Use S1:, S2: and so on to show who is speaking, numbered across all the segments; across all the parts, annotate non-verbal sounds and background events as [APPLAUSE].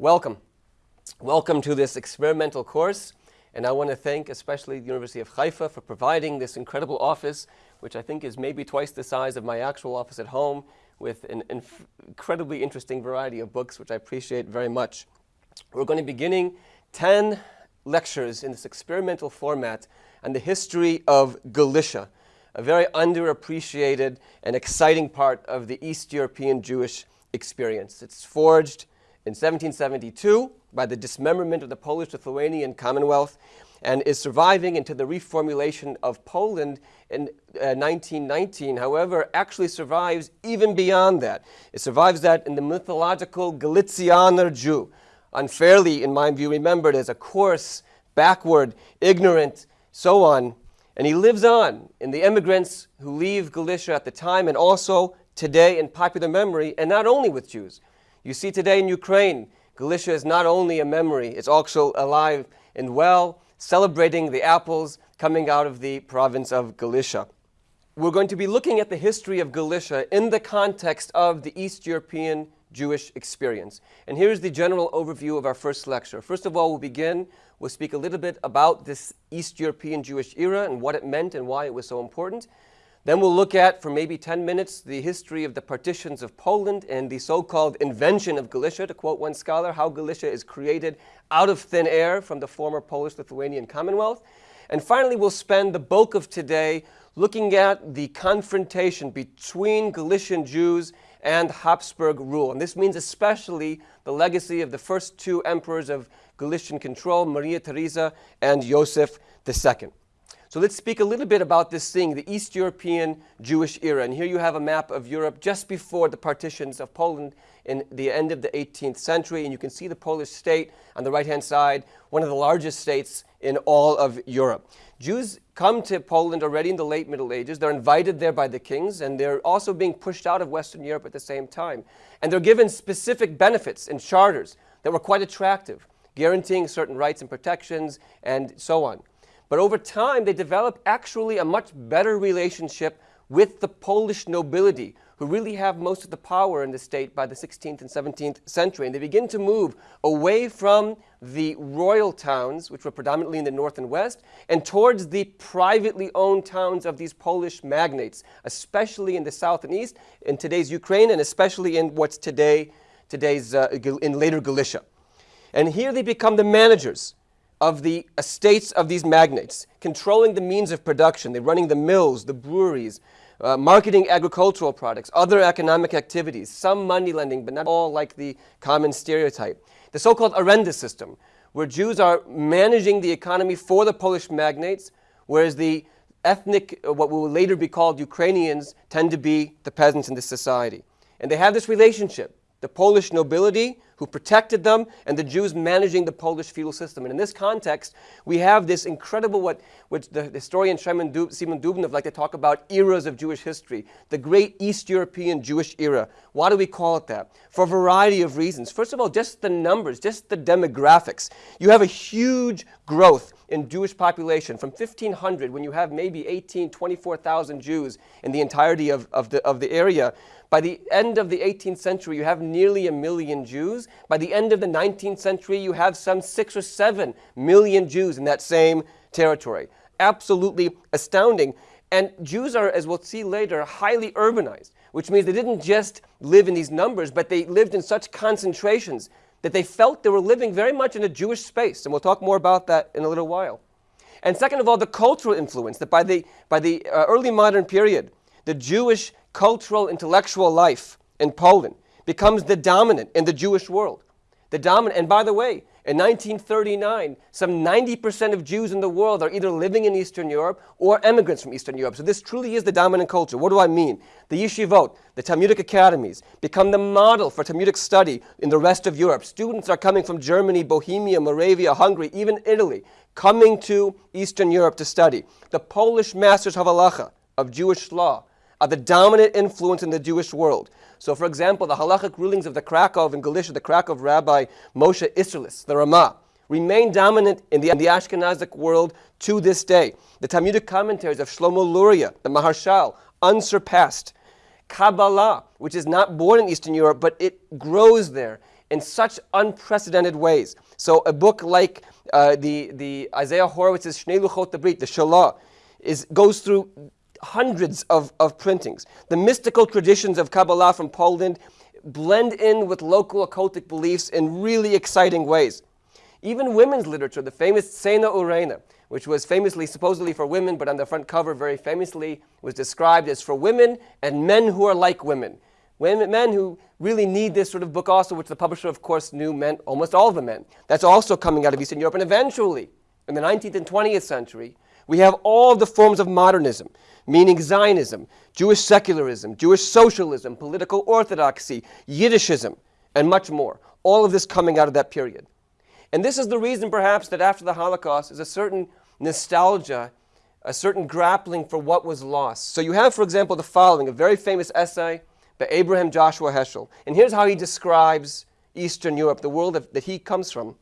S1: Welcome. Welcome to this experimental course. And I want to thank especially the University of Haifa for providing this incredible office, which I think is maybe twice the size of my actual office at home, with an incredibly interesting variety of books, which I appreciate very much. We're going to be beginning 10 lectures in this experimental format on the history of Galicia, a very underappreciated and exciting part of the East European Jewish experience. It's forged in 1772 by the dismemberment of the Polish-Lithuanian Commonwealth and is surviving into the reformulation of Poland in uh, 1919, however, actually survives even beyond that. It survives that in the mythological Galicianer Jew, unfairly, in my view, remembered as a coarse, backward, ignorant, so on. And he lives on in the immigrants who leave Galicia at the time and also today in popular memory, and not only with Jews. You see today in Ukraine, Galicia is not only a memory, it's also alive and well, celebrating the apples coming out of the province of Galicia. We're going to be looking at the history of Galicia in the context of the East European Jewish experience. And here's the general overview of our first lecture. First of all, we'll begin, we'll speak a little bit about this East European Jewish era and what it meant and why it was so important. Then we'll look at, for maybe 10 minutes, the history of the partitions of Poland and the so-called invention of Galicia, to quote one scholar, how Galicia is created out of thin air from the former Polish-Lithuanian Commonwealth. And finally, we'll spend the bulk of today looking at the confrontation between Galician Jews and Habsburg rule. And this means especially the legacy of the first two emperors of Galician control, Maria Theresa and Joseph II. So let's speak a little bit about this thing, the East European Jewish era. And here you have a map of Europe just before the partitions of Poland in the end of the 18th century. And you can see the Polish state on the right-hand side, one of the largest states in all of Europe. Jews come to Poland already in the late Middle Ages. They're invited there by the kings, and they're also being pushed out of Western Europe at the same time. And they're given specific benefits and charters that were quite attractive, guaranteeing certain rights and protections and so on. But over time, they develop actually a much better relationship with the Polish nobility, who really have most of the power in the state by the 16th and 17th century. And they begin to move away from the royal towns, which were predominantly in the north and west, and towards the privately owned towns of these Polish magnates, especially in the south and east, in today's Ukraine, and especially in what's today, today's, uh, in later Galicia. And here they become the managers of the estates of these magnates, controlling the means of production. They're running the mills, the breweries, uh, marketing agricultural products, other economic activities, some money lending, but not all like the common stereotype. The so-called arenda system, where Jews are managing the economy for the Polish magnates, whereas the ethnic, uh, what will later be called Ukrainians, tend to be the peasants in this society. And they have this relationship the Polish nobility who protected them, and the Jews managing the Polish feudal system. And in this context, we have this incredible, what, which the historian Simon, Dub, Dubnow like to talk about, eras of Jewish history, the great East European Jewish era. Why do we call it that? For a variety of reasons. First of all, just the numbers, just the demographics. You have a huge growth in Jewish population from 1500, when you have maybe 18, 24,000 Jews in the entirety of, of, the, of the area, by the end of the 18th century, you have nearly a million Jews. By the end of the 19th century, you have some six or seven million Jews in that same territory. Absolutely astounding. And Jews are, as we'll see later, highly urbanized, which means they didn't just live in these numbers, but they lived in such concentrations that they felt they were living very much in a Jewish space. And we'll talk more about that in a little while. And second of all, the cultural influence that by the, by the uh, early modern period, the Jewish cultural, intellectual life in Poland becomes the dominant in the Jewish world. The dominant, and by the way, in 1939, some 90% of Jews in the world are either living in Eastern Europe or immigrants from Eastern Europe. So this truly is the dominant culture. What do I mean? The yeshivot, the Talmudic academies, become the model for Talmudic study in the rest of Europe. Students are coming from Germany, Bohemia, Moravia, Hungary, even Italy, coming to Eastern Europe to study. The Polish masters of halacha, of Jewish law, are the dominant influence in the Jewish world. So for example, the halachic rulings of the Krakow in Galicia, the Krakow Rabbi Moshe Isserles, the Ramah, remain dominant in the, in the Ashkenazic world to this day. The Talmudic commentaries of Shlomo Luria, the Maharshal, unsurpassed. Kabbalah, which is not born in Eastern Europe, but it grows there in such unprecedented ways. So a book like uh, the, the Isaiah Horowitz's Shnei Luchot Brit, the Shalah, is, goes through hundreds of, of printings. The mystical traditions of Kabbalah from Poland blend in with local occultic beliefs in really exciting ways. Even women's literature, the famous Tzena Urena, which was famously, supposedly for women, but on the front cover very famously was described as for women and men who are like women. Women, men who really need this sort of book also, which the publisher, of course, knew meant almost all the men. That's also coming out of Eastern Europe. And eventually, in the 19th and 20th century, we have all the forms of modernism, meaning Zionism, Jewish secularism, Jewish socialism, political orthodoxy, Yiddishism, and much more. All of this coming out of that period. And this is the reason, perhaps, that after the Holocaust is a certain nostalgia, a certain grappling for what was lost. So you have, for example, the following, a very famous essay by Abraham Joshua Heschel. And here's how he describes Eastern Europe, the world that, he comes from.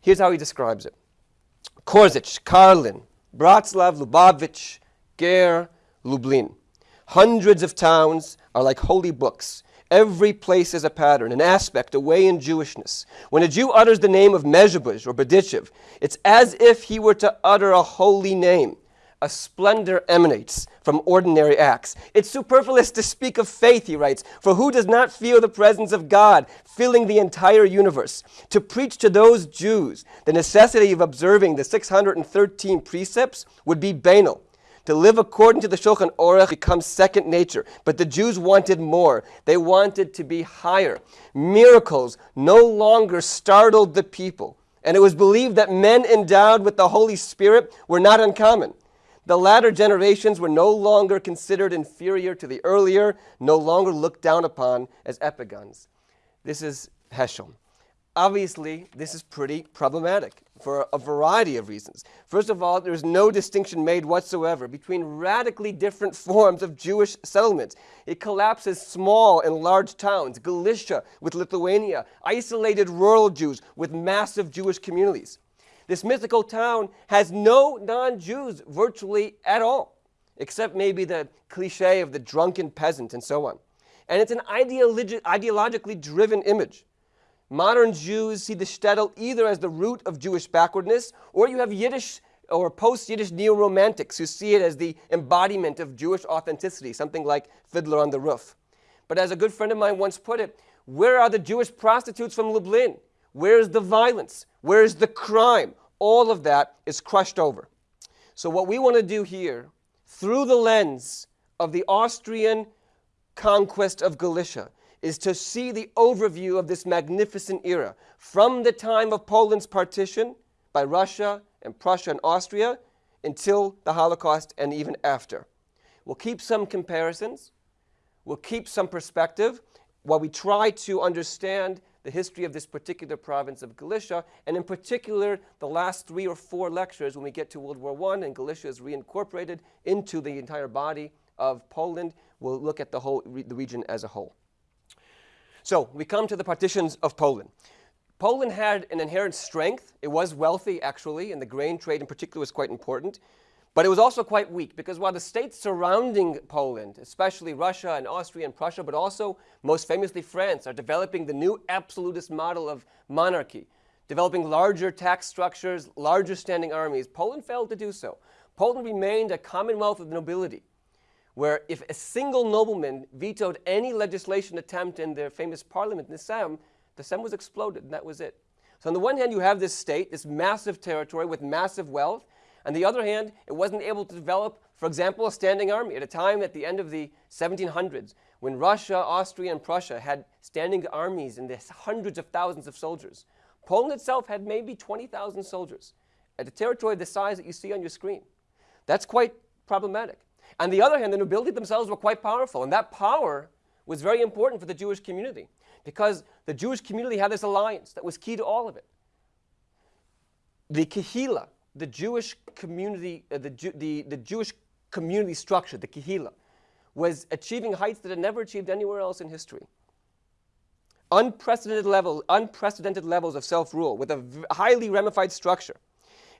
S1: Here's how he describes it. Korzych, Karlin, Bratslav, Lubavitch, Ger, Lublin. Hundreds of towns are like holy books Every place is a pattern, an aspect, a way in Jewishness. When a Jew utters the name of Mezhebuzh or Berdichev, it's as if he were to utter a holy name. A splendor emanates from ordinary acts. It's superfluous to speak of faith, he writes, for who does not feel the presence of God filling the entire universe? To preach to those Jews the necessity of observing the 613 precepts would be banal. To live according to the Shulchan Aruch becomes second nature. But the Jews wanted more. They wanted to be higher. Miracles no longer startled the people. And it was believed that men endowed with the Holy Spirit were not uncommon. The latter generations were no longer considered inferior to the earlier, no longer looked down upon as epigons. This is Heschel. Obviously, this is pretty problematic for a variety of reasons. First of all, there's no distinction made whatsoever between radically different [LAUGHS] forms of Jewish settlements. It collapses small and large towns, Galicia with Lithuania, isolated rural Jews with massive Jewish communities. This mythical town has no non-Jews virtually at all, except maybe the cliche of the drunken peasant and so on. And it's an ideologi ideologically driven image. Modern Jews see the shtetl either as the root of Jewish backwardness, or you have Yiddish or post-Yiddish neo-romantics who see it as the embodiment of Jewish authenticity, something like Fiddler on the Roof. But as a good friend of mine once put it, where are the Jewish prostitutes from Lublin? Where's the violence? Where's the crime? All of that is crushed over. So what we want to do here, through the lens of the Austrian conquest of Galicia, is to see the overview of this magnificent era from the time of Poland's partition by Russia and Prussia and Austria until the Holocaust and even after. We'll keep some comparisons, we'll keep some perspective while we try to understand the history of this particular province of Galicia, and in particular, the last three or four lectures when we get to World War I and Galicia is reincorporated into the entire body of Poland, we'll look at the whole the region as a whole. So we come to the partitions of Poland. Poland had an inherent strength. It was wealthy, actually, and the grain trade in particular was quite important. But it was also quite weak because while the states surrounding Poland, especially Russia and Austria and Prussia, but also most famously France, are developing the new absolutist model of monarchy, developing larger tax structures, larger standing armies, Poland failed to do so. Poland remained a commonwealth of nobility where if a single nobleman vetoed any legislation attempt in their famous parliament, the Sejm, the Sejm was exploded, and that was it. So on the one hand, you have this state, this massive territory with massive wealth. On the other hand, it wasn't able to develop, for example, a standing army at a time at the end of the 1700s when Russia, Austria, and Prussia had standing armies and hundreds of thousands of soldiers. Poland itself had maybe 20,000 soldiers at a territory the size that you see on your screen. That's quite problematic. On the other hand, the nobility themselves were quite powerful, and that power was very important for the Jewish community because the Jewish community had this alliance that was key to all of it. The kahila, the Jewish community, uh, the, Ju the, the Jewish community structure, the kahila, was achieving heights that had never achieved anywhere else in history. Unprecedented, level, unprecedented levels of self-rule with a highly ramified structure.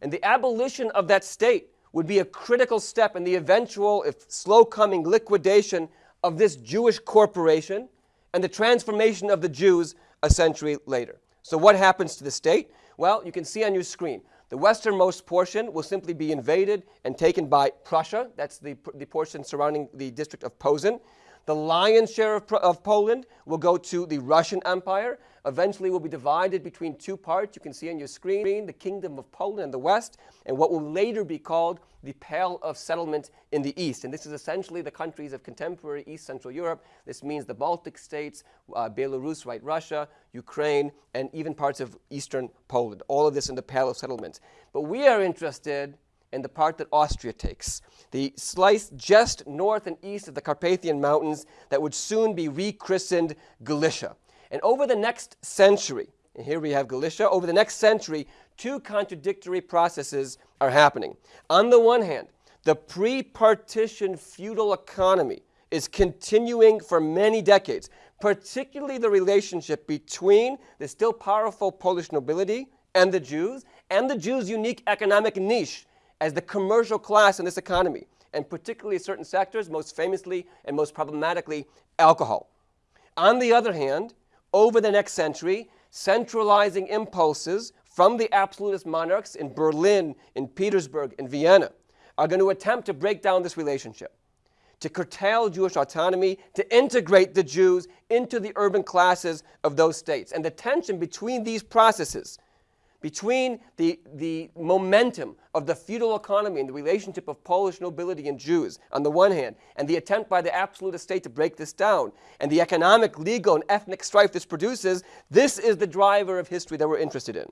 S1: And the abolition of that state would be a critical step in the eventual, if slow coming, liquidation of this Jewish corporation and the transformation of the Jews a century later. So what happens to the state? Well, you can see on your screen. The westernmost portion will simply be invaded and taken by Prussia. That's the, the portion surrounding the district of Posen. The lion's share of, of, Poland will go to the Russian Empire. Eventually will be divided between two parts. You can see on your screen the Kingdom of Poland in the west and what will later be called the Pale of Settlement in the east. And this is essentially the countries of contemporary East Central Europe. This means the Baltic states, uh, Belarus, right, Russia, Ukraine, and even parts of eastern Poland. All of this in the Pale of Settlement. But we are interested and the part that Austria takes, the slice just north and east of the Carpathian Mountains that would soon be rechristened Galicia. And over the next century, and here we have Galicia, over the next century, two contradictory processes are happening. On the one hand, the pre-partition feudal economy is continuing for many decades, particularly the relationship between the still powerful Polish nobility and the Jews, and the Jews' unique economic niche as the commercial class in this economy, and particularly certain sectors, most famously and most problematically, alcohol. On the other hand, over the next century, centralizing impulses from the absolutist monarchs in Berlin, in Petersburg, in Vienna are going to attempt to break down this relationship, to curtail Jewish autonomy, to integrate the Jews into the urban classes of those states. And the tension between these processes between the, the momentum of the feudal economy and the relationship of Polish nobility and Jews on the one hand, and the attempt by the absolute state to break this down, and the economic, legal, and ethnic strife this produces, this is the driver of history that we're interested in.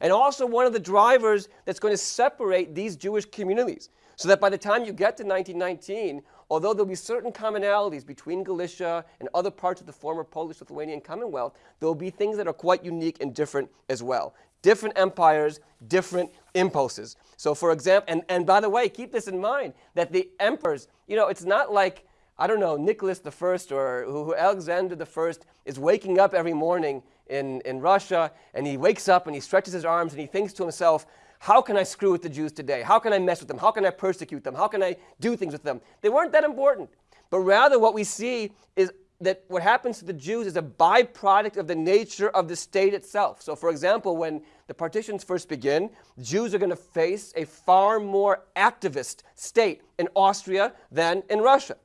S1: And also one of the drivers that's going to separate these Jewish communities. So that by the time you get to 1919, although there'll be certain commonalities between Galicia and other parts of the former Polish-Lithuanian Commonwealth, there'll be things that are quite unique and different as well different empires, different impulses. So for example, and, and by the way, keep this in mind, that the emperors, you know, it's not like, I don't know, Nicholas I or who, Alexander I is waking up every morning in, in Russia, and he wakes up and he stretches his arms and he thinks to himself, how can I screw with the Jews today? How can I mess with them? How can I persecute them? How can I do things with them? They weren't that important. But rather what we see is that what happens to the Jews is a byproduct of the nature of the state itself. So for example, when the partitions first begin, Jews are going to face a far more activist state in Austria than in Russia.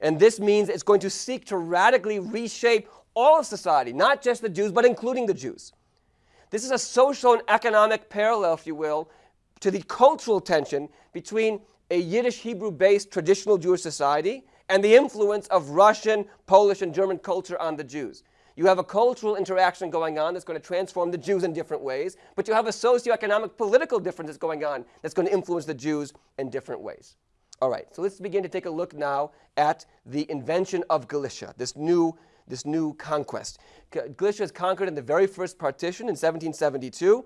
S1: And this means it's going to seek to radically reshape all of society, not just the Jews, but including the Jews. This is a social and economic parallel, if you will, to the cultural tension between a Yiddish Hebrew-based traditional Jewish society and the influence of Russian, Polish, and German culture on the Jews. You have a cultural interaction going on that's going to transform the Jews in different ways, but you have a socioeconomic political difference that's going on that's going to influence the Jews in different ways. All right, so let's begin to take a look now at the invention of Galicia, this new, this new conquest. Galicia is conquered in the very first partition in 1772.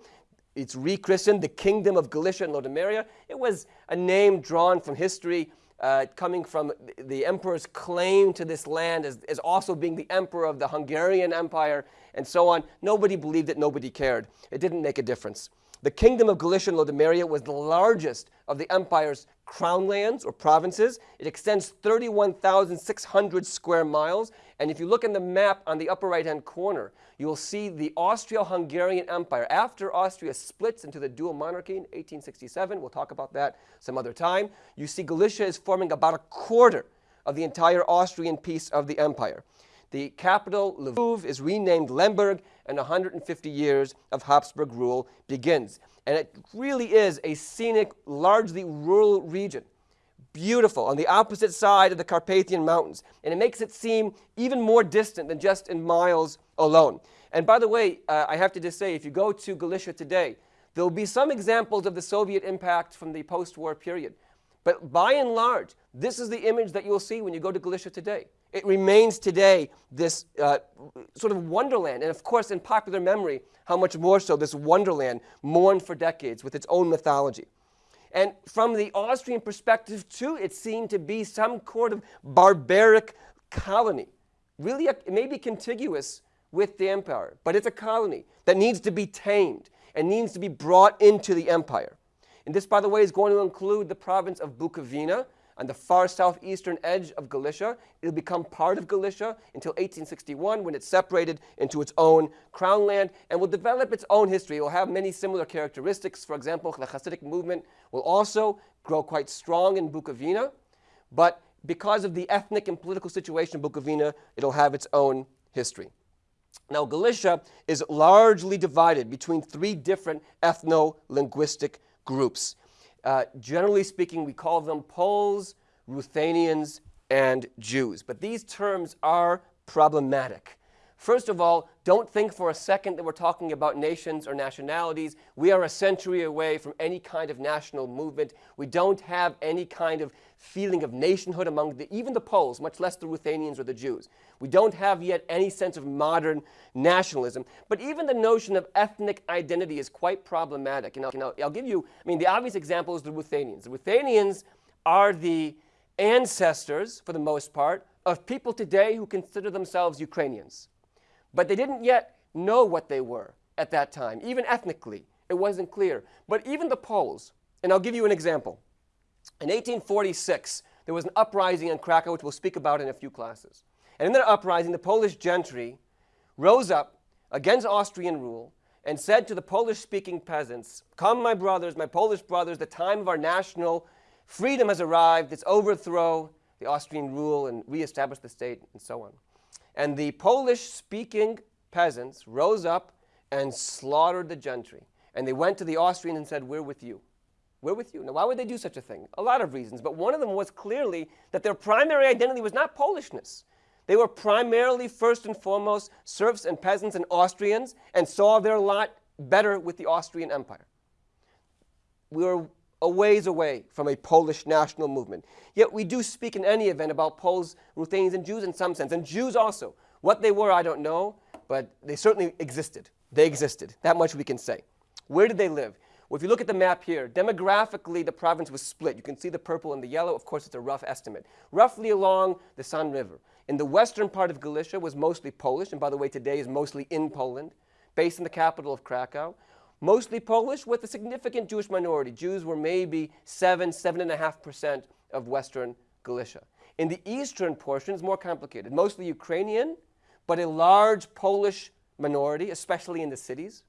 S1: It's rechristened the Kingdom of Galicia and Lodomeria. It was a name drawn from history uh, coming from the emperor's claim to this land as, as also being the emperor of the Hungarian Empire and so on. Nobody believed it, nobody cared. It didn't make a difference. The kingdom of Galicia and Lodomeria was the largest of the empire's crown lands or provinces. It extends 31,600 square miles. And if you look in the map on the upper right-hand corner, you will see the Austro-Hungarian Empire. After Austria splits into the dual monarchy in 1867, we'll talk about that some other time, you see Galicia is forming about a quarter of the entire Austrian piece of the empire. The capital, Lviv, is renamed Lemberg, and 150 years of Habsburg rule begins. And it really is a scenic, largely rural region. Beautiful, on the opposite side of the Carpathian Mountains. And it makes it seem even more distant than just in miles alone. And by the way, uh, I have to just say, if you go to Galicia today, there will be some examples of the Soviet impact from the post-war period. But by and large, this is the image that you'll see when you go to Galicia today. It remains today this uh, sort of wonderland. And of course, in popular memory, how much more so this wonderland mourned for decades with its own mythology. And from the Austrian perspective, too, it seemed to be some sort of barbaric colony. Really, maybe contiguous with the empire, but it's a colony that needs to be tamed and needs to be brought into the empire. And this, by the way, is going to include the province of Bukovina, on the far southeastern edge of Galicia. It'll become part of Galicia until 1861 when it's separated into its own crown land and will develop its own history. It will have many similar characteristics. For example, the Hasidic movement will also grow quite strong in Bukovina, but because of the ethnic and political situation in Bukovina, it'll have its own history. Now, Galicia is largely divided between three different ethno-linguistic groups. Uh, generally speaking, we call them Poles, Ruthenians, and Jews. But these terms are problematic. First of all, don't think for a second that we're talking about nations or nationalities. We are a century away from any kind of national movement. We don't have any kind of feeling of nationhood among the, even the Poles, much less the Ruthenians or the Jews. We don't have yet any sense of modern nationalism. But even the notion of ethnic identity is quite problematic. And I'll, you know, I'll give you, I mean, the obvious example is the Ruthenians. The Ruthenians are the ancestors, for the most part, of people today who consider themselves Ukrainians. But they didn't yet know what they were at that time, even ethnically. It wasn't clear. But even the Poles, and I'll give you an example. In 1846, there was an uprising in Krakow, which we'll speak about in a few classes. And in that uprising, the Polish gentry rose up against Austrian rule and said to the Polish-speaking peasants, Come, my brothers, my Polish brothers, the time of our national freedom has arrived. It's overthrow the Austrian rule and reestablish the state and so on. And the Polish-speaking peasants rose up and slaughtered the gentry. And they went to the Austrian and said, we're with you. We're with you. Now, why would they do such a thing? A lot of reasons, but one of them was clearly that their primary identity was not Polishness. They were primarily, first and foremost, serfs and peasants and Austrians and saw their lot better with the Austrian Empire. We were a ways away from a Polish national movement. Yet we do speak in any event about Poles, Ruthenians, and Jews in some sense, and Jews also. What they were, I don't know, but they certainly existed. They existed. That much we can say. Where did they live? Well, if you look at the map here, demographically, the province was split. You can see the purple and the yellow. Of course, it's a rough estimate. Roughly along the San River. In the western part of Galicia was mostly Polish, and by the way, today is mostly in Poland, based in the capital of Krakow mostly Polish with a significant Jewish minority. Jews were maybe 7, 7.5% of Western Galicia. In the eastern portion, it's more complicated. Mostly Ukrainian, but a large Polish minority, especially in the cities.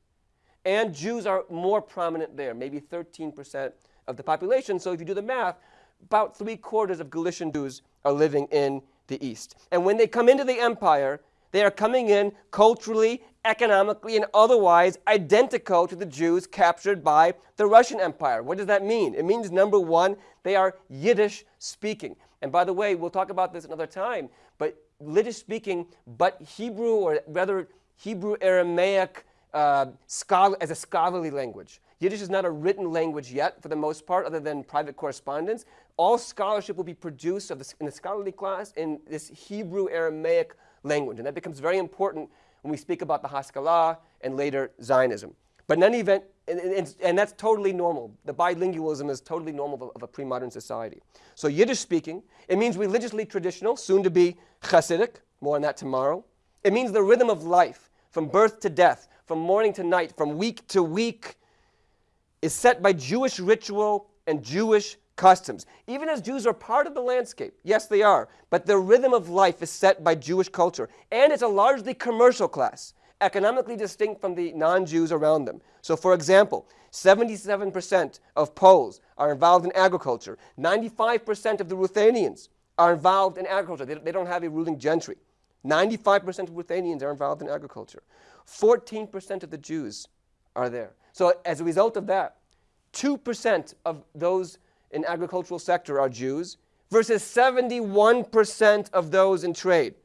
S1: And Jews are more prominent there, maybe 13% of the population. So if you do the math, about three quarters of Galician Jews are living in the east. And when they come into the empire, they are coming in culturally economically and otherwise identical to the Jews captured by the Russian Empire. What does that mean? It means, number one, they are Yiddish speaking. And by the way, we'll talk about this another time, but Yiddish speaking, but Hebrew, or rather Hebrew Aramaic uh, scholar, as a scholarly language. Yiddish is not a written language yet, for the most part, other than private correspondence. All scholarship will be produced this, in the scholarly class in this Hebrew Aramaic language. And that becomes very important when we speak about the Haskalah and later Zionism. But in any event, and, and, and that's totally normal. The bilingualism is totally normal of, of a pre-modern society. So Yiddish speaking, it means religiously traditional, soon to be Hasidic, more on that tomorrow. It means the rhythm of life, from birth to death, from morning to night, from week to week, is set by Jewish ritual and Jewish customs. Even as Jews are part of the landscape, yes, they are, but the rhythm of life is set by Jewish culture. And it's a largely commercial class, economically distinct from the non Jews around them. So, for example, 77% of Poles are involved in agriculture, 95% of the Ruthenians are involved in agriculture. They, they don't have a ruling gentry. 95% of Ruthenians are involved in agriculture. 14% of the Jews are there. So, as a result of that, 2% of those in agricultural sector are Jews versus 71% of those in trade.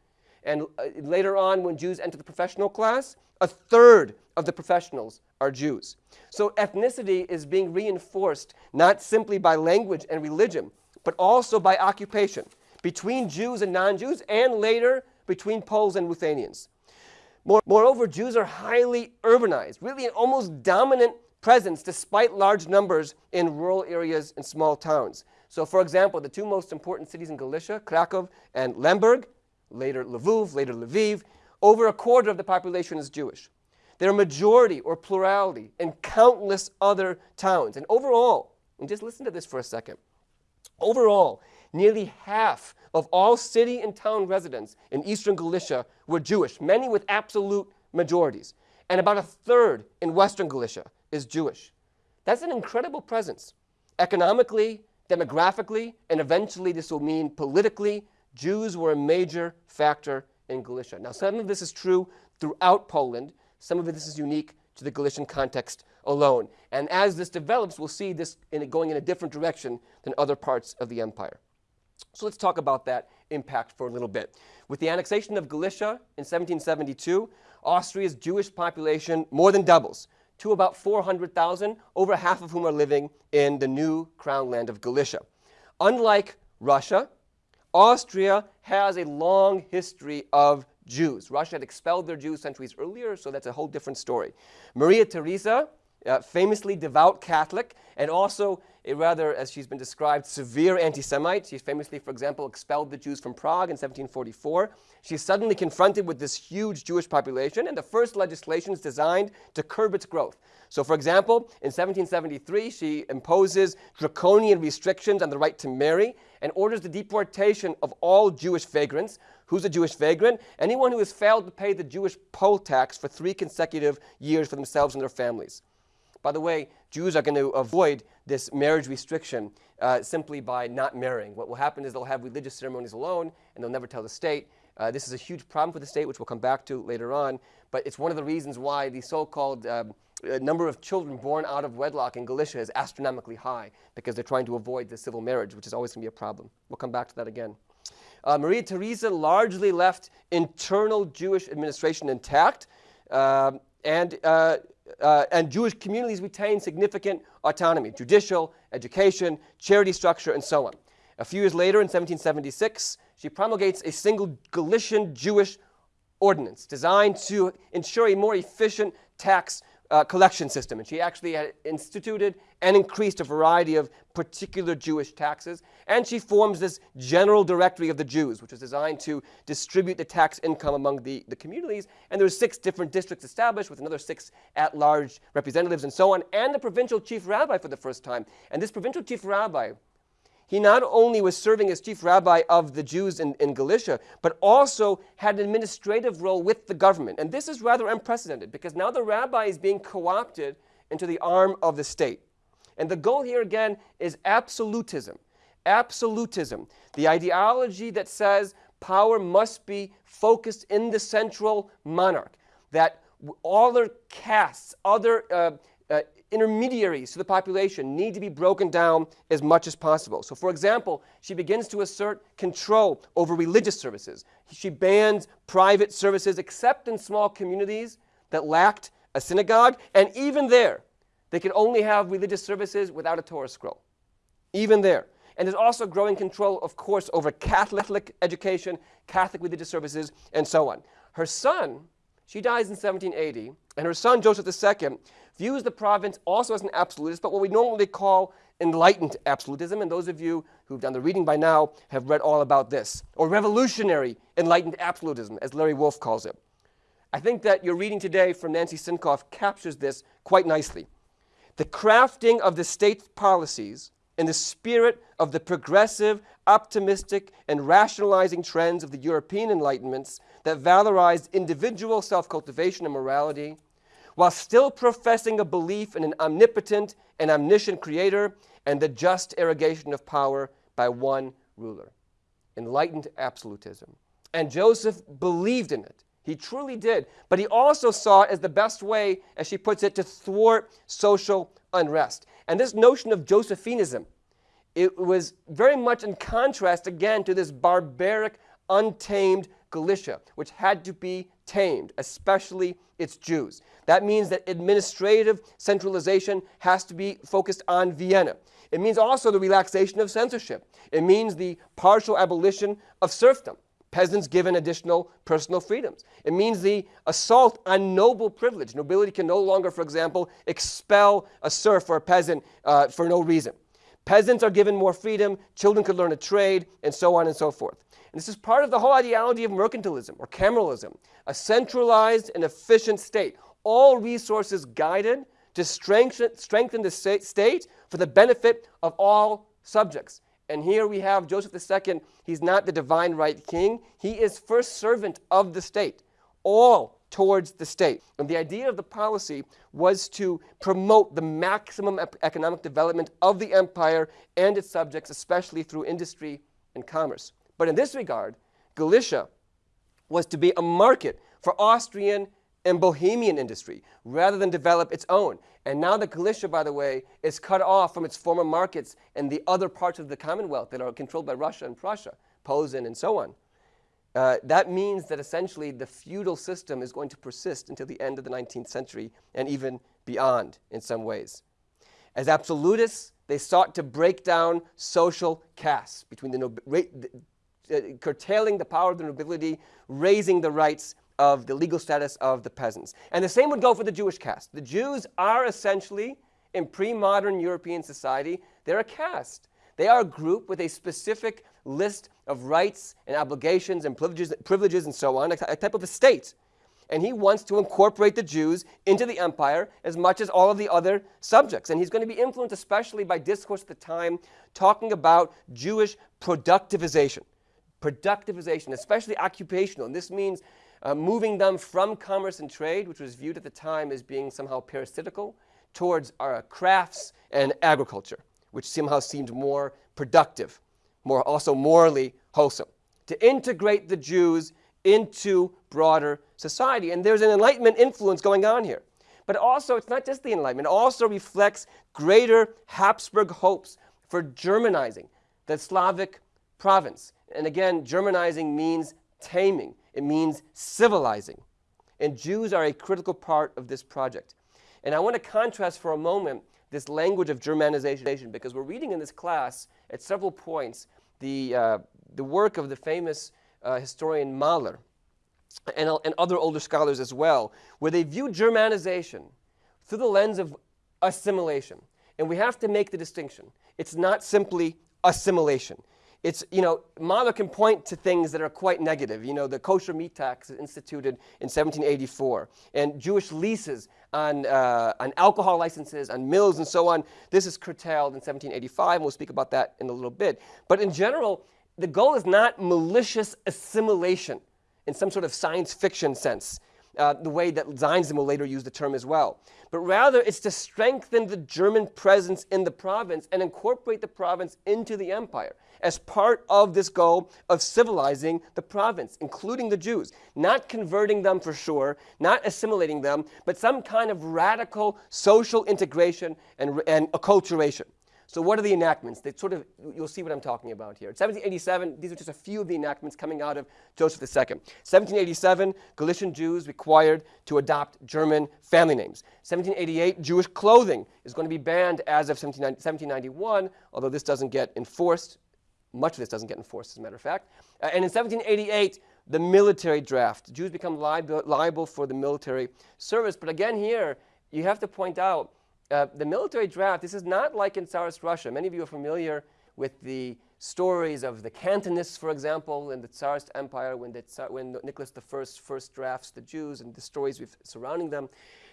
S1: And uh, later on, when Jews enter the professional class, a third of the professionals are Jews. So ethnicity is being reinforced not simply by language and religion, but also by occupation between Jews and non-Jews, and later between Poles and Ruthenians. More, moreover, Jews are highly urbanized, really an almost dominant presence despite large numbers in rural areas and small towns. So for example, the two most important cities in Galicia, Krakow and Lemberg, later Lviv, later Lviv, over a quarter of the population is Jewish. There are majority or plurality in countless other towns. And overall, and just listen to this for a second, overall, nearly half of all city and town residents in eastern Galicia were Jewish, many with absolute majorities. And about a third in western Galicia is Jewish. That's an incredible presence. Economically, demographically, and eventually this will mean politically, Jews were a major factor in Galicia. Now, some of this is true throughout Poland. Some of this is unique to the Galician context alone. And as this develops, we'll see this in going in a different direction than other parts of the empire. So let's talk about that impact for a little bit. With the annexation of Galicia in 1772, Austria's Jewish population more than doubles to about 400,000, over half of whom are living in the new crown land of Galicia. Unlike Russia, Austria has a long history of Jews. Russia had expelled their Jews centuries earlier, so that's a whole different story. Maria Theresa, uh, famously devout Catholic, and also a rather, as she's been described, severe anti-Semite. She famously, for example, expelled the Jews from Prague in 1744. She's suddenly confronted with this huge Jewish population, and the first legislation is designed to curb its growth. So, for example, in 1773, she imposes draconian restrictions on the right to marry and orders the deportation of all Jewish vagrants. Who's a Jewish vagrant? Anyone who has failed to pay the Jewish poll tax for three consecutive years for themselves and their families. By the way, Jews are going to avoid this marriage restriction uh, simply by not marrying. What will happen is they'll have religious ceremonies alone and they'll never tell the state. Uh, this is a huge problem for the state, which we'll come back to later on. But it's one of the reasons why the so called um, uh, number of children born out of wedlock in Galicia is astronomically high because they're trying to avoid the civil marriage, which is always going to be a problem. We'll come back to that again. Uh, Maria Theresa largely left internal Jewish administration intact. Um, and uh, uh, and Jewish communities retain significant autonomy, judicial, education, charity structure, and so on. A few years later, in 1776, she promulgates a single Galician Jewish ordinance designed to ensure a more efficient tax uh, collection system. And she actually had instituted and increased a variety of particular Jewish taxes. And she forms this general directory of the Jews, which is designed to distribute the tax income among the, the communities. And there there's six different districts established with another six at-large representatives and so on, and the provincial chief rabbi for the first time. And this provincial chief rabbi he not only was serving as chief rabbi of the Jews in, in Galicia, but also had an administrative role with the government. And this is rather unprecedented because now the rabbi is being co opted into the arm of the state. And the goal here again is absolutism. Absolutism, the ideology that says power must be focused in the central monarch, that all other castes, other uh, uh, intermediaries to the population need to be broken down as much as possible. So, for example, she begins to assert control over religious services. She bans private services except in small communities that lacked a synagogue, and even there, they could only have religious services without a Torah scroll. Even there. And there's also growing control, of course, over Catholic education, Catholic religious services, and so on. Her son, she dies in 1780, and her son, Joseph II, views the province also as an absolutist, but what we normally call enlightened absolutism. And those of you who've done the reading by now have read all about this, or revolutionary enlightened absolutism, as Larry Wolff calls it. I think that your reading today from Nancy Sinkoff captures this quite nicely. The crafting of the state's policies in the spirit of the progressive, optimistic, and rationalizing trends of the European Enlightenments that valorized individual self cultivation and morality while still professing a belief in an omnipotent and omniscient creator and the just irrigation of power by one ruler. Enlightened absolutism. And Joseph believed in it. He truly did. But he also saw it as the best way, as she puts it, to thwart social unrest. And this notion of Josephinism, it was very much in contrast again to this barbaric, untamed Galicia, which had to be tamed, especially its Jews. That means that administrative centralization has to be focused on Vienna. It means also the relaxation of censorship. It means the partial abolition of serfdom, peasants given additional personal freedoms. It means the assault on noble privilege. Nobility can no longer, for example, expel a serf or a peasant uh, for no reason. Peasants are given more freedom, children could learn a trade, and so on and so forth. And this is part of the whole ideology of mercantilism or cameralism, a centralized and efficient state all resources guided to strengthen, strengthen the state for the benefit of all subjects. And here we have Joseph II. He's not the divine right king. He is first servant of the state, all towards the state. And the idea of the policy was to promote the maximum economic development of the empire and its subjects, especially through industry and commerce. But in this regard, Galicia was to be a market for Austrian and Bohemian industry rather than develop its own. And now that Galicia, by the way, is cut off from its former markets and the other parts of the Commonwealth that are controlled by Russia and Prussia, Posen and so on, uh, that means that essentially the feudal system is going to persist until the end of the 19th century and even beyond in some ways. As absolutists, they sought to break down social castes between the, uh, curtailing the power of the nobility, raising the rights of the legal status of the peasants. And the same would go for the Jewish caste. The Jews are essentially, in pre-modern European society, they're a caste. They are a group with a specific list of rights and obligations and privileges, privileges and so on, a, a type of estate. And he wants to incorporate the Jews into the empire as much as all of the other subjects. And he's going to be influenced especially by discourse at the time talking about Jewish productivization. Productivization, especially occupational. And this means uh, moving them from commerce and trade, which was viewed at the time as being somehow parasitical, towards uh, crafts and agriculture, which somehow seemed more productive, more also morally wholesome. To integrate the Jews into broader society. And there's an Enlightenment influence going on here. But also, it's not just the Enlightenment, it also reflects greater Habsburg hopes for Germanizing the Slavic province. And again, Germanizing means taming. It means civilizing. And Jews are a critical part of this project. And I want to contrast for a moment this language of Germanization because we're reading in this class at several points the, uh, the work of the famous uh, historian Mahler and, and other older scholars as well, where they view Germanization through the lens of assimilation. And we have to make the distinction. It's not simply assimilation it's, you know, Mahler can point to things that are quite negative. You know, the kosher meat tax instituted in 1784, and Jewish leases on, uh, on alcohol licenses, on mills, and so on. This is curtailed in 1785, and we'll speak about that in a little bit. But in general, the goal is not malicious assimilation in some sort of science fiction sense. Uh, the way that Zionism will later use the term as well. But rather, it's to strengthen the German presence in the province and incorporate the province into the empire as part of this goal of civilizing the province, including the Jews. Not converting them for sure, not assimilating them, but some kind of radical social integration and, and acculturation. So what are the enactments? They sort of, you'll see what I'm talking about here. 1787, these are just a few of the enactments coming out of Joseph II. 1787, Galician Jews required to adopt German family names. 1788, Jewish clothing is going to be banned as of 1791, although this doesn't get enforced much of this doesn't get enforced, as a matter of fact. Uh, and in 1788, the military draft. Jews become liable, liable for the military service. But again, here, you have to point out uh, the military draft, this is not like in Tsarist Russia. Many of you are familiar with the stories of the Cantonists, for example, in the Tsarist Empire when, the Tsar, when Nicholas I first drafts the Jews and the stories surrounding them.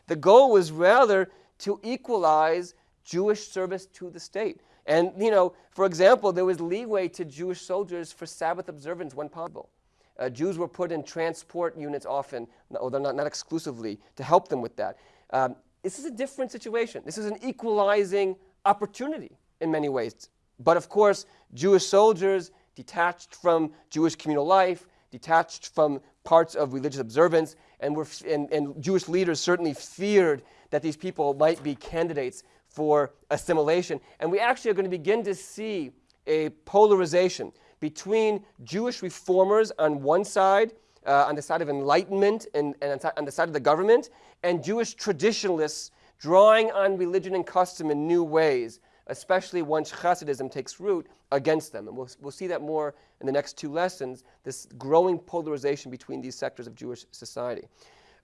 S1: The goal was rather to equalize Jewish service to the state. And, you know, for example, there was leeway to Jewish soldiers for Sabbath observance when possible. Uh, Jews were put in transport units often, although not, not exclusively, to help them with that. Um, this is a different situation. This is an equalizing opportunity in many ways. But of course, Jewish soldiers detached from Jewish communal life, detached from parts of religious observance, and, were, and, and Jewish leaders certainly feared that these people might be candidates for assimilation. And we actually are going to begin to see a polarization between Jewish reformers on one side, uh, on the side of enlightenment and, and on the side of the government, and Jewish traditionalists drawing on religion and custom in new ways, especially once Hasidism takes root against them. And we'll, we'll see that more in the next two lessons, this growing polarization between these sectors of Jewish society.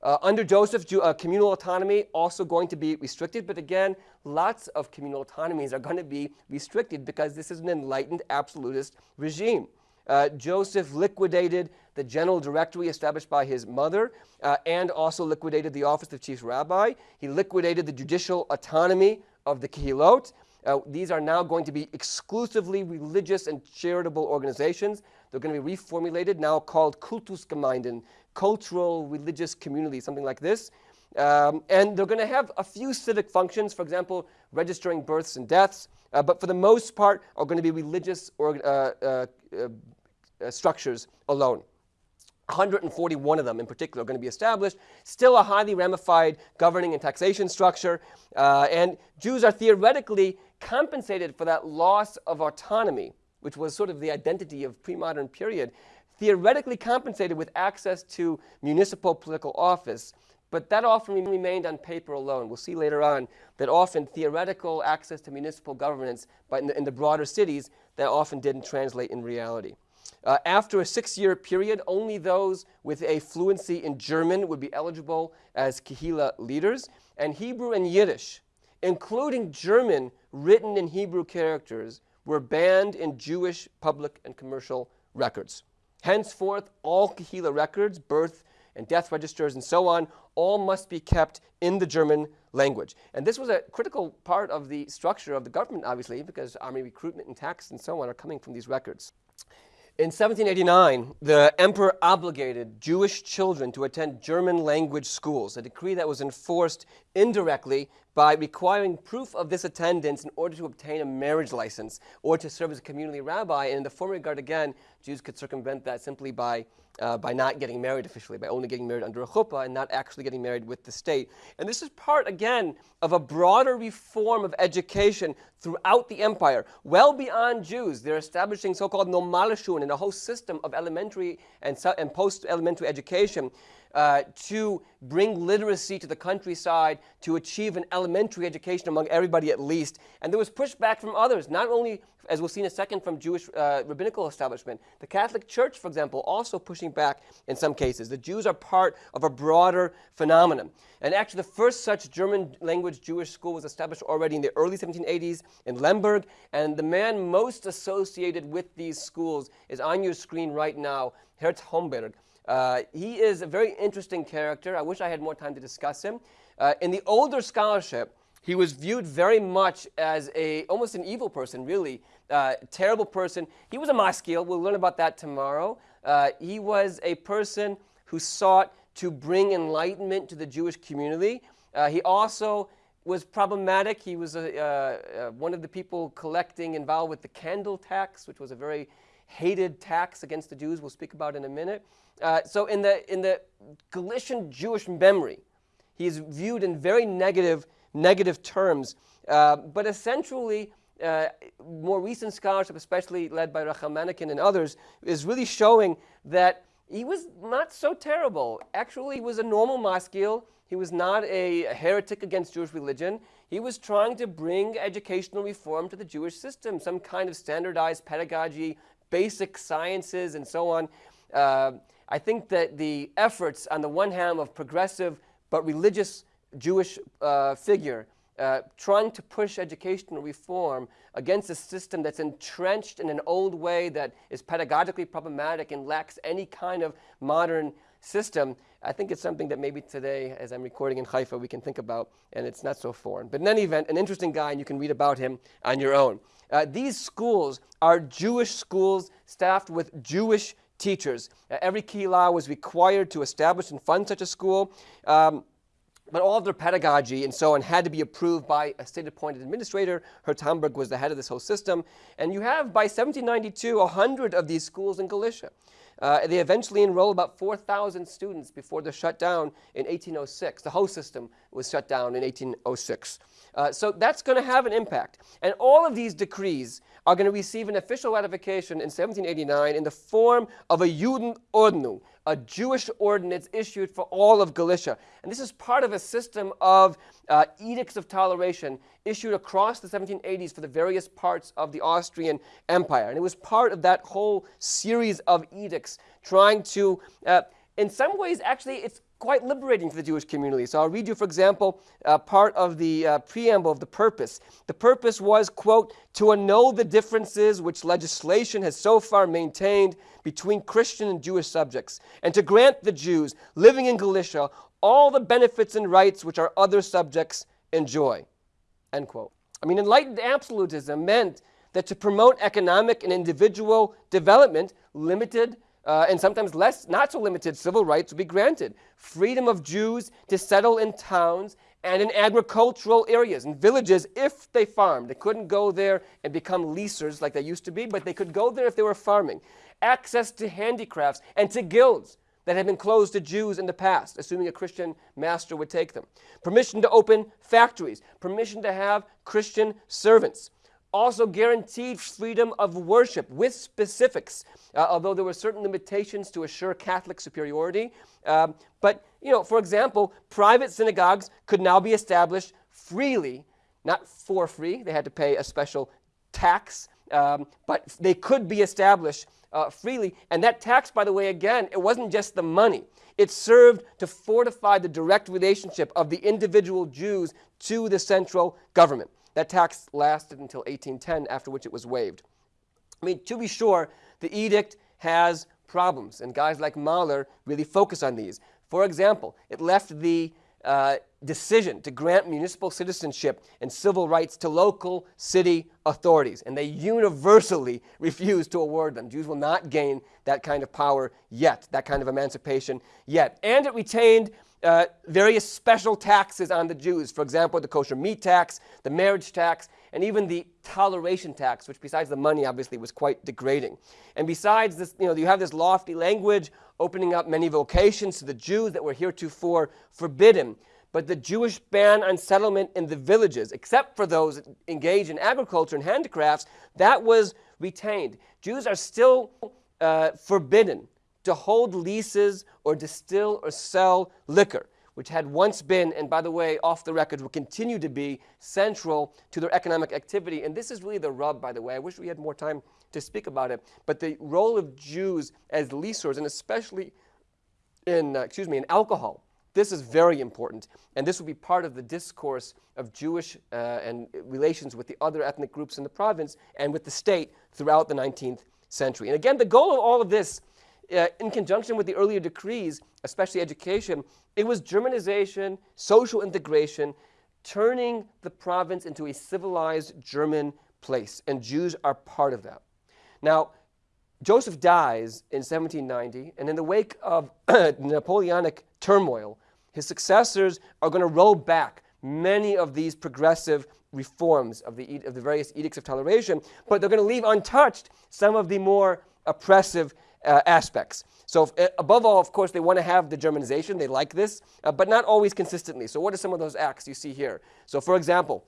S1: Uh, under Joseph, uh, communal autonomy also going to be restricted, but again, lots of communal autonomies are going to be restricted because this is an enlightened absolutist regime. Uh, Joseph liquidated the general directory established by his mother uh, and also liquidated the office of chief rabbi. He liquidated the judicial autonomy of the Kehilot. Uh, these are now going to be exclusively religious and charitable organizations. They're going to be reformulated, now called Kultusgemeinden, cultural religious community, something like this. Um, and they're going to have a few civic functions, for example, registering births and deaths, uh, but for the most part are going to be religious or, uh, uh, uh structures alone. 141 of them in particular are going to be established. Still a highly ramified governing and taxation structure. Uh, and Jews are theoretically compensated for that loss of autonomy, which was sort of the identity of pre-modern period, theoretically compensated with access to municipal political office. But that often remained on paper alone. We'll see later on that often theoretical access to municipal governance, but in the, in the broader cities, that often didn't translate in reality. Uh, after a six-year period, only those with a fluency in German would be eligible as Kehila leaders, and Hebrew and Yiddish, including German written in Hebrew characters, were banned in Jewish public and commercial records. Henceforth, all Kahila records, birth and death registers and so on, all must be kept in the German language. And this was a critical part of the structure of the government, obviously, because army recruitment and tax and so on are coming from these records. In 1789, the emperor obligated Jewish children to attend German language schools, a decree that was enforced indirectly by requiring proof of this attendance in order to obtain a marriage license or to serve as a community rabbi. And in the former regard, again, Jews could circumvent that simply by, uh, by not getting married officially, by only getting married under a chuppah and not actually getting married with the state. And this is part, again, of a broader reform of education throughout the empire, well beyond Jews. They're establishing so-called Normalschule and a whole system of elementary and, and post-elementary education uh, to bring literacy to the countryside, to achieve an elementary education among everybody at least. And there was pushback from others, not only, as we'll see in a second, from Jewish uh, rabbinical establishment. The Catholic Church, for example, also pushing back in some cases. The Jews are part of a broader phenomenon. And actually, the first such German language Jewish school was established already in the early 1780s in Lemberg. And the man most associated with these schools is on your screen right now, Herz Homberg. Uh, he is a very interesting character. I wish I had more time to discuss him. Uh, in the older scholarship, he was viewed very much as a almost an evil person, really, uh, terrible person. He was a maskil. We'll learn about that tomorrow. Uh, he was a person who sought to bring enlightenment to the Jewish community. Uh, he also was problematic. He was a, one of the people collecting involved with the candle tax, which was a very hated tax against the Jews. We'll speak about in a minute. Uh, so in the, in the Galician Jewish memory, he is viewed in very negative, negative terms. Uh, but essentially, uh, more recent scholarship, especially led by Manekin and others, is really showing that he was not so terrible. Actually, he was a normal maskil. He was not a heretic against Jewish religion. He was trying to bring educational reform to the Jewish system, some kind of standardized pedagogy, basic sciences, and so on. Uh, I think that the efforts on the one hand of progressive but religious Jewish uh, figure uh, trying to push educational reform against a system that's entrenched in an old way that is pedagogically problematic and lacks any kind of modern system, I think it's something that maybe today, as I'm recording in Haifa, we can think about, and it's not so foreign. But in any event, an interesting guy, and you can read about him on your own. Uh, these schools are Jewish schools staffed with Jewish teachers. Uh, every Kehillah was required to establish and fund such a school. Um, but all of their pedagogy and so on had to be approved by a state-appointed administrator. Herz Homberg was the head of this whole system. And you have, by 1792, 100 of these schools in Galicia. Uh, they eventually enrolled about 4,000 students before the shutdown in 1806. The whole system was shut down in 1806. Uh, so that's going to have an impact. And all of these decrees are going to receive an official ratification in 1789 in the form of a Judenordnung, a Jewish ordinance issued for all of Galicia. And this is part of a system of uh, edicts of toleration issued across the 1780s for the various parts of the Austrian Empire. And it was part of that whole series of edicts trying to, uh, in some ways, actually, it's quite liberating for the Jewish community. So I'll read you, for example, uh, part of the uh, preamble of the purpose. The purpose was, quote, to annul the differences which legislation has so far maintained between Christian and Jewish subjects, and to grant the Jews living in Galicia all the benefits and rights which our other subjects enjoy, end quote. I mean, enlightened absolutism meant that to promote economic and individual development, limited uh, and sometimes less, not so limited civil rights would be granted. Freedom of Jews to settle in towns and in agricultural areas, in villages, if they farmed. They couldn't go there and become leasers like they used to be, but they could go there if they were farming. Access to handicrafts and to guilds that had been closed to Jews in the past, assuming a Christian master would take them. Permission to open factories, permission to have Christian servants also guaranteed freedom of worship with specifics, uh, although there were certain limitations to assure Catholic superiority. Um, but, you know, for example, private synagogues could now be established freely, not for free. They had to pay a special tax, um, but they could be established uh, freely. And that tax, by the way, again, it wasn't just the money. It served to fortify the direct relationship of the individual Jews to the central government. That tax lasted until 1810, after which it was waived. I mean, to be sure, the edict has problems, and guys like Mahler really focus on these. For example, it left the uh, decision to grant municipal citizenship and civil rights to local city authorities, and they universally [LAUGHS] refused to award them. Jews will not gain that kind of power yet, that kind of emancipation yet. And it retained uh, various special taxes on the Jews. For example, the kosher meat tax, the marriage tax, and even the toleration tax, which besides the money obviously was quite degrading. And besides this, you know, you have this lofty language opening up many vocations to the Jews that were heretofore forbidden. But the Jewish ban on settlement in the villages, except for those engaged in agriculture and handicrafts, that was retained. Jews are still uh, forbidden to hold leases or distill or sell liquor, which had once been, and by the way, off the record, will continue to be central to their economic activity. And this is really the rub, by the way. I wish we had more time to speak about it. But the role of Jews as leasers, and especially in, uh, excuse me, in alcohol, this is very important, and this will be part of the discourse of Jewish uh, and relations with the other ethnic groups in the province and with the state throughout the 19th century. And again, the goal of all of this uh, in conjunction with the earlier decrees, especially education, it was Germanization, social integration, turning the province into a civilized German place, and Jews are part of that. Now, Joseph dies in 1790, and in the wake of [CLEARS THROAT] Napoleonic turmoil, his successors are going to roll back many of these progressive reforms of the, of the various edicts of toleration, but they're going to leave untouched some of the more oppressive uh, aspects. So if, uh, above all, of course, they want to have the Germanization. They like this, uh, but not always consistently. So what are some of those acts you see here? So for example,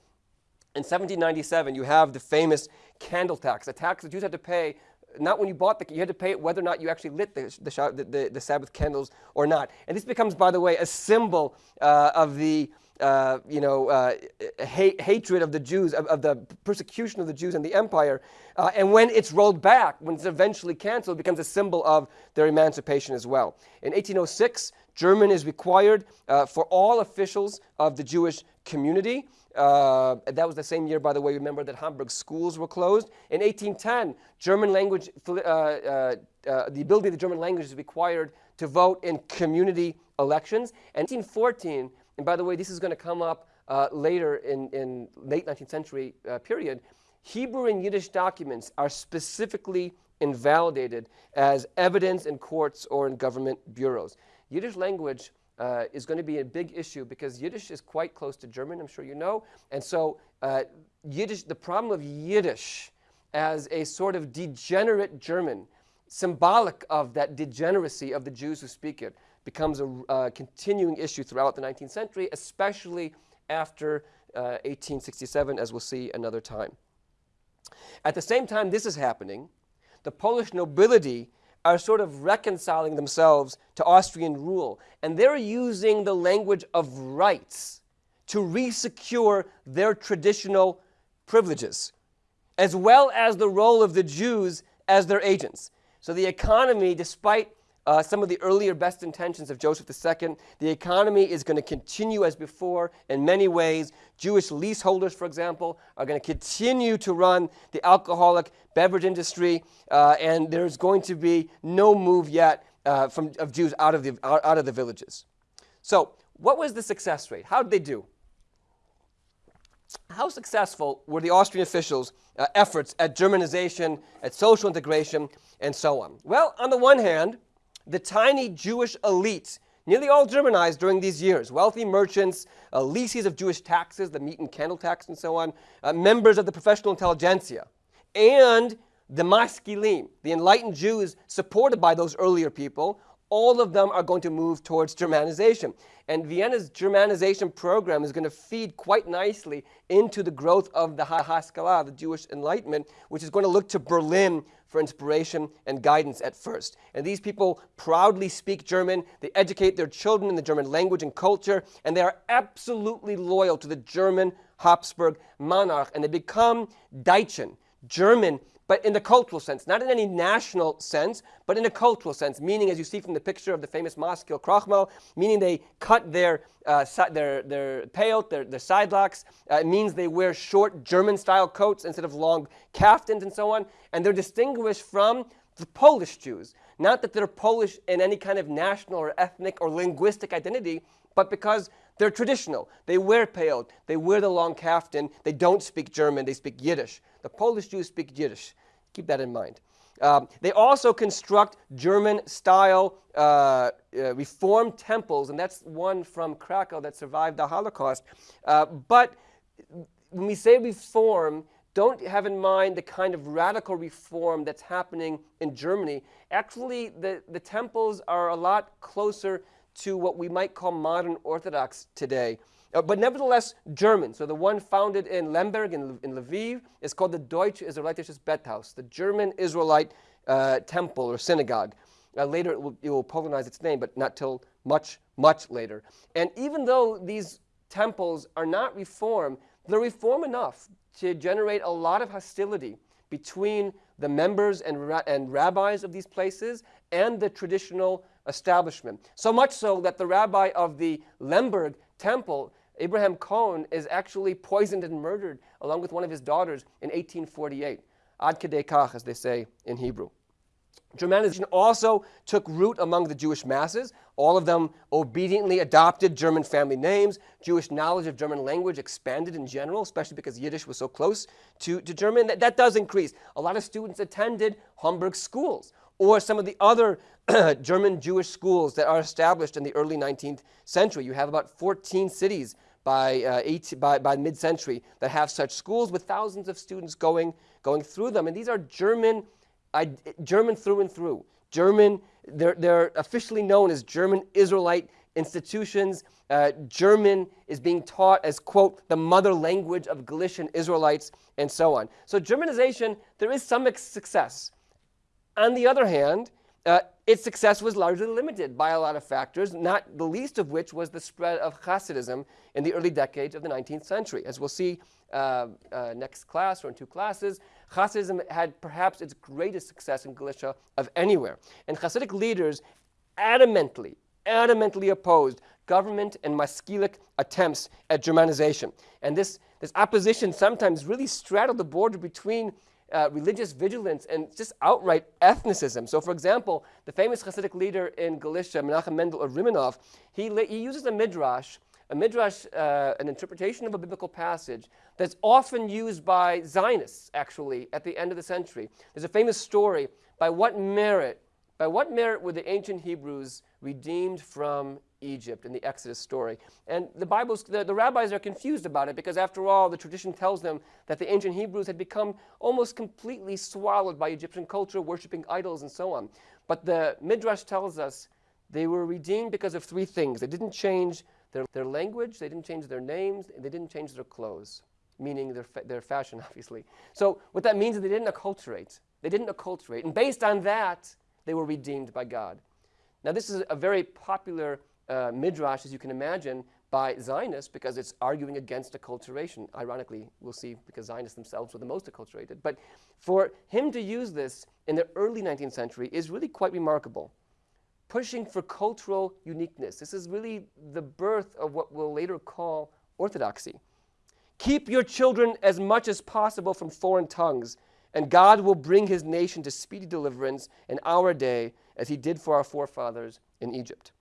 S1: in 1797, you have the famous candle tax, a tax that Jews had to pay not when you bought the, you had to pay it whether or not you actually lit the, the, the, the Sabbath candles or not. And this becomes, by the way, a symbol uh, of the uh, you know, uh, hate, hatred of the Jews, of, of, the persecution of the Jews and the empire. Uh, and when it's rolled back, when it's eventually canceled, it becomes a symbol of their emancipation as well. In 1806, German is required uh, for all officials of the Jewish community. Uh, that was the same year, by the way, remember that Homberg schools were closed. In 1810, German language, the ability of the German language is required to vote in community elections. And 1814, and by the way, this is going to come up uh, later in, in late 19th century uh, period. Hebrew and Yiddish documents are specifically invalidated as evidence in courts or in government bureaus. Yiddish language uh, is going to be a big issue because Yiddish is quite close to German, I'm sure you know. And so uh, Yiddish, the problem of Yiddish as a sort of degenerate German, symbolic of that degeneracy of the Jews who speak it, becomes a uh, continuing issue throughout the 19th century, especially after uh, 1867, as we'll see another time. At the same time this is happening, the Polish nobility are sort of reconciling themselves to Austrian rule, and they're using the language of rights to resecure their traditional privileges, as well as the role of the Jews as their agents. So the economy, despite uh, some of the earlier best intentions of Joseph II. The economy is going to continue as before in many ways. Jewish leaseholders, for example, are going to continue to run the alcoholic beverage industry, uh, and there's going to be no move yet uh, from, of Jews out of, the, out of the villages. So what was the success rate? How did they do? how successful were the Austrian officials' uh, efforts at Germanization, at social integration, and so on? Well, on the one hand, the tiny Jewish elite, nearly all Germanized during these years, wealthy merchants, uh, leases of Jewish taxes, the meat and candle tax and so on, uh, members of the professional intelligentsia, and the maskilim, the enlightened Jews supported by those earlier people, all of them are going to move towards Germanization. And Vienna's Germanization program is going to feed quite nicely into the growth of the Haskalah, the Jewish Enlightenment, which is going to look to Berlin for inspiration and guidance at first. And these people proudly speak German, they educate their children in the German language and culture, and they are absolutely loyal to the German Habsburg monarch, and they become Deutschen, German but in the cultural sense, not in any national sense, but in a cultural sense, meaning, as you see from the picture of the famous Maskil Krochmal, meaning they cut their, uh, their, their peyot, their, their side locks. Uh, it means they wear short German-style coats instead of long kaftans and so on, and they're distinguished from the Polish Jews. Not that they're Polish in any kind of national or ethnic or linguistic identity, but because they're traditional. They wear peyot, they wear the long kaftan, they don't speak German, they speak Yiddish. The Polish Jews speak Yiddish. Keep that in mind. Um, they also construct German-style uh, uh, reformed temples, and that's one from Krakow that survived the Holocaust. Uh, but when we say reform, don't have in mind the kind of radical reform that's happening in Germany. Actually, the, the temples are a lot closer to what we might call modern Orthodox today. Uh, but nevertheless German. So the one founded in Lemberg in, in Lviv is called the Deutsche Israelitisches Bethaus, the German Israelite uh, temple or synagogue. Uh, later it will, it will Polonize its name, but not till much, much later. And even though these temples are not reform, they're reform enough to generate a lot of hostility between the members and, and rabbis of these places and the traditional establishment. So much so that the rabbi of the Lemberg temple Abraham Cohen is actually poisoned and murdered along with one of his daughters in 1848. Ad kedei kach, as they say in Hebrew. Germanization also took root among the Jewish masses. All of them obediently adopted German family names. Jewish knowledge of German language expanded in general, especially because Yiddish was so close to, to German. That, that does increase. A lot of students attended Homberg schools or some of the other [CLEARS THROAT] German Jewish schools that are established in the early 19th century. You have about 14 cities by, uh, by, by mid-century that have such schools with thousands of students going, going through them. And these are German, uh, German through and through. German, they're, they're officially known as German Israelite institutions. Uh, German is being taught as, quote, the mother language of Galician Israelites, and so on. So Germanization, there is some success. On the other hand, uh, its success was largely limited by a lot of factors, not the least of which was the spread of Hasidism in the early decades of the 19th century. As we'll see uh, uh, next class or in two classes, Hasidism had perhaps its greatest success in Galicia of anywhere. And Hasidic leaders adamantly, adamantly opposed government and maskilic attempts at Germanization. And this, this opposition sometimes really straddled the border between uh, religious vigilance and just outright ethnicism. So for example, the famous Hasidic leader in Galicia, Menachem Mendel of Rimanov, he, he uses a midrash, a midrash, uh, an interpretation of a biblical passage that's often used by Zionists, actually, at the end of the century. There's a famous story, by what merit, by what merit were the ancient Hebrews redeemed from Egypt in the Exodus story. And the Bible's, the, the rabbis are confused about it because after all, the tradition tells them that the ancient Hebrews had become almost completely swallowed by Egyptian culture, worshiping idols and so on. But the Midrash tells us they were redeemed because of three things. They didn't change their, their language, they didn't change their names, they didn't change their clothes, meaning their, fa their fashion, [LAUGHS] obviously. So what that means is they didn't acculturate. They didn't acculturate. And based on that, they were redeemed by God. Now, this is a very popular uh, midrash, as you can imagine, by Zionists because it's arguing against acculturation. Ironically, we'll see because Zionists themselves were the most acculturated. But for him to use this in the early 19th century is really quite remarkable. Pushing for cultural uniqueness. This is really the birth of what we'll later call orthodoxy. Keep your children as much as possible from foreign tongues, and God will bring his nation to speedy deliverance in our day as he did for our forefathers in Egypt.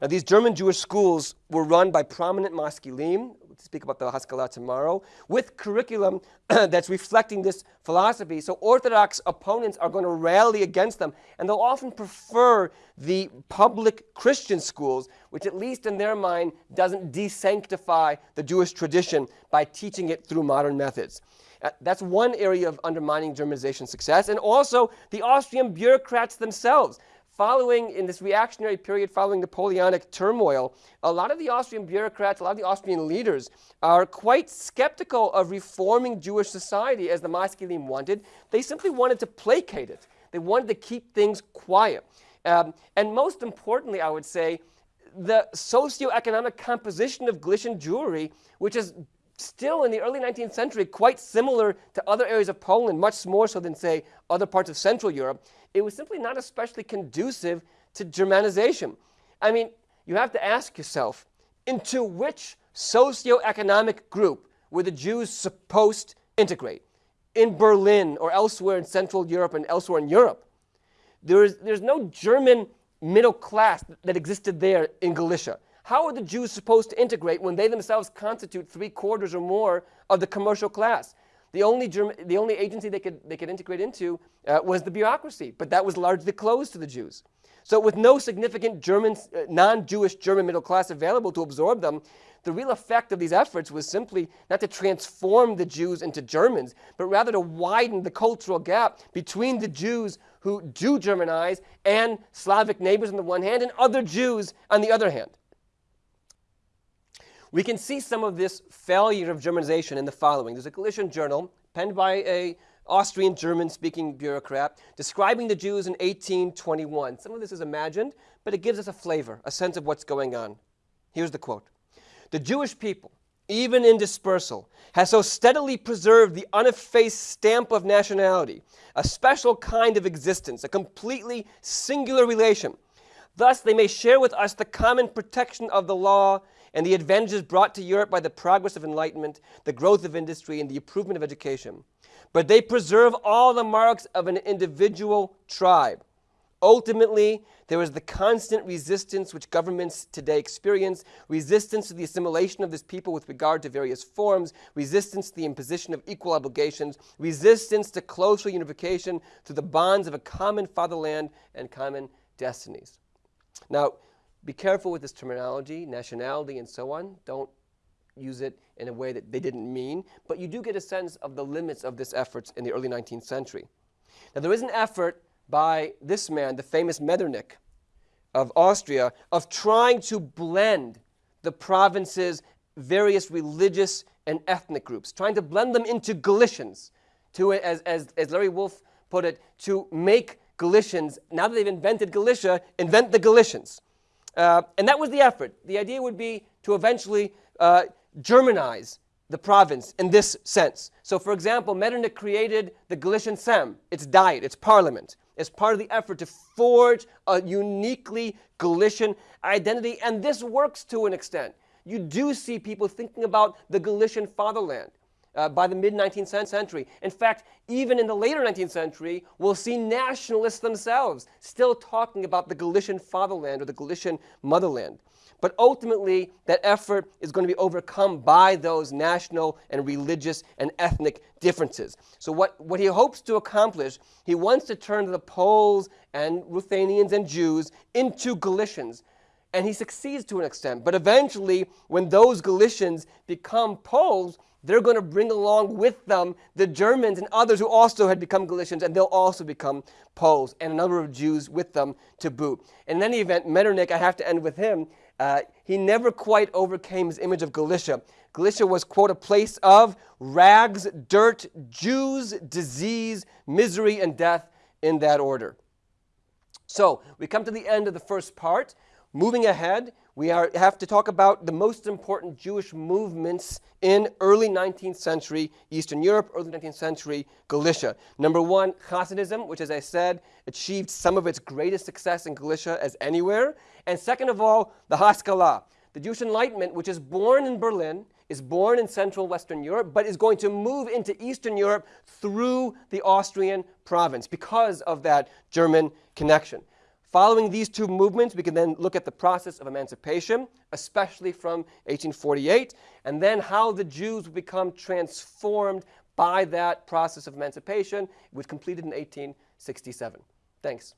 S1: Now, these German Jewish schools were run by prominent maskilim, to speak about the Haskalah tomorrow, with curriculum [CLEARS THROAT] that's reflecting this philosophy. So Orthodox opponents are going to rally against them, and they'll often prefer the public Christian schools, which at least in their mind doesn't desanctify the Jewish tradition by teaching it through modern methods. Uh, that's one area of undermining Germanization success. And also the Austrian bureaucrats themselves. Following, in this reactionary period following Napoleonic turmoil, a lot of the Austrian bureaucrats, a lot of the Austrian leaders are quite skeptical of reforming Jewish society as the Maskilim wanted. They simply wanted to placate it. They wanted to keep things quiet. Um, and most importantly, I would say, the socioeconomic composition of Galician Jewry, which is still in the early 19th century quite similar to other areas of Poland, much more so than, say, other parts of Central Europe, it was simply not especially conducive to Germanization. I mean, you have to ask yourself, into which socioeconomic group were the Jews supposed to integrate? In Berlin or elsewhere in Central Europe and elsewhere in Europe. There is, there's no German middle class that existed there in Galicia. How are the Jews supposed to integrate when they themselves constitute three quarters or more of the commercial class? The only, German, the only agency they could, they could integrate into uh, was the bureaucracy, but that was largely closed to the Jews. So with no significant German, uh, non-Jewish German middle class available to absorb them, the real effect of these efforts was simply not to transform the Jews into Germans, but rather to widen the cultural gap between the Jews who do Germanize and Slavic neighbors on the one hand and other Jews on the other hand. We can see some of this failure of Germanization in the following. There's a Galician journal penned by a Austrian German-speaking bureaucrat describing the Jews in 1821. Some of this is imagined, but it gives us a flavor, a sense of what's going on. Here's the quote. The Jewish people, even in dispersal, has so steadily preserved the uneffaced stamp of nationality, a special kind of existence, a completely singular relation. Thus they may share with us the common protection of the law and the advantages brought to Europe by the progress of enlightenment, the growth of industry, and the improvement of education. But they preserve all the marks of an individual tribe. Ultimately, there is the constant resistance which governments today experience, resistance to the assimilation of this people with regard to various forms, resistance to the imposition of equal obligations, resistance to closer unification through the bonds of a common fatherland and common destinies. Now, be careful with this terminology, nationality, and so on. Don't use it in a way that they didn't mean, but you do get a sense of the limits of this effort in the early 19th century. Now, there is an effort by this man, the famous Metternich of Austria, of trying to blend the province's various religious and ethnic groups, trying to blend them into Galicians, to, as, as, as Larry Wolff put it, to make Galicians, now that they've invented Galicia, invent the Galicians. Uh, and that was the effort. The idea would be to eventually uh, Germanize the province in this sense. So, for example, Metternich created the Galician Sejm, its diet, its parliament, as part of the effort to forge a uniquely Galician identity. And this works to an extent. You do see people thinking about the Galician fatherland uh, by the mid-19th century. In fact, even in the later 19th century, we'll see nationalists themselves still talking about the Galician fatherland or the Galician motherland. But ultimately, that effort is going to be overcome by those national and religious and ethnic differences. So what, what he hopes to accomplish, he wants to turn the Poles and Ruthenians and Jews into Galicians. And he succeeds to an extent. But eventually, when those Galicians become Poles, they're going to bring along with them the Germans and others who also had become Galicians, and they'll also become Poles, and a number of Jews with them to boot. In any event, Metternich, I have to end with him, uh, he never quite overcame his image of Galicia. Galicia was, quote, a place of rags, dirt, Jews, disease, misery, and death in that order. So, we come to the end of the first part. Moving ahead, we are, have to talk about the most important Jewish movements in early 19th century Eastern Europe, early 19th century Galicia. Number one, Hasidism, which, as I said, achieved some of its greatest success in Galicia as anywhere. And second of all, the Haskalah, the Jewish Enlightenment, which is born in Berlin, is born in Central Western Europe, but is going to move into Eastern Europe through the Austrian province because of that German connection. Following these two movements, we can then look at the process of emancipation, especially from 1848, and then how the Jews would become transformed by that process of emancipation, which completed in 1867. Thanks.